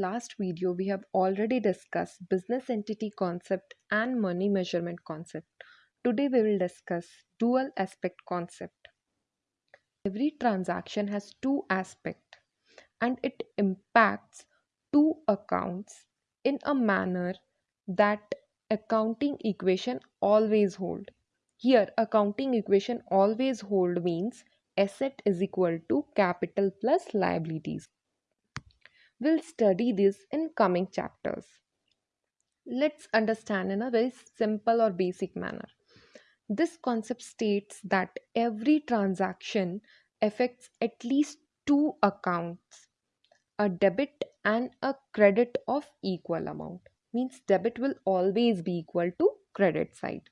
last video, we have already discussed business entity concept and money measurement concept. Today, we will discuss dual aspect concept. Every transaction has two aspects and it impacts two accounts in a manner that accounting equation always hold. Here, accounting equation always hold means asset is equal to capital plus liabilities. We'll study this in coming chapters. Let's understand in a very simple or basic manner. This concept states that every transaction affects at least two accounts a debit and a credit of equal amount means debit will always be equal to credit side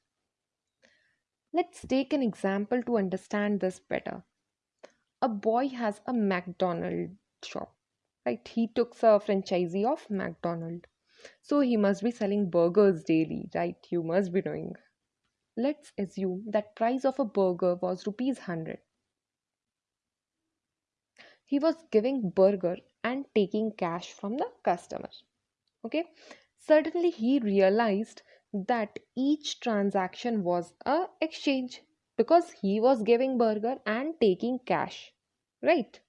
let's take an example to understand this better a boy has a mcdonald shop right he took a franchisee of mcdonald. So he must be selling burgers daily right? You must be knowing. Let's assume that price of a burger was rupees 100 he was giving burger and taking cash from the customer. Okay? Suddenly he realized that each transaction was a exchange because he was giving burger and taking cash right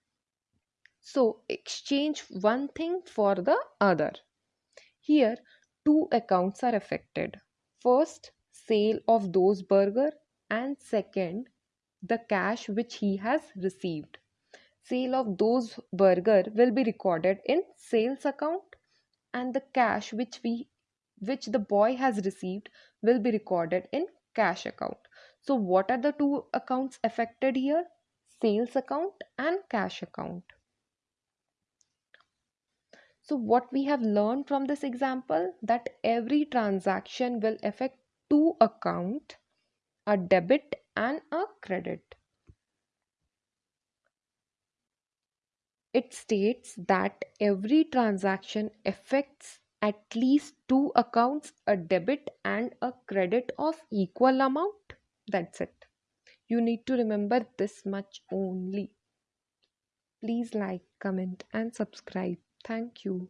so exchange one thing for the other. Here two accounts are affected. First sale of those burger and second the cash which he has received. Sale of those burger will be recorded in sales account and the cash which we which the boy has received will be recorded in cash account. So what are the two accounts affected here? Sales account and cash account. So what we have learned from this example that every transaction will affect two account, a debit and a credit. It states that every transaction affects at least two accounts, a debit and a credit of equal amount. That's it. You need to remember this much only. Please like, comment and subscribe. Thank you.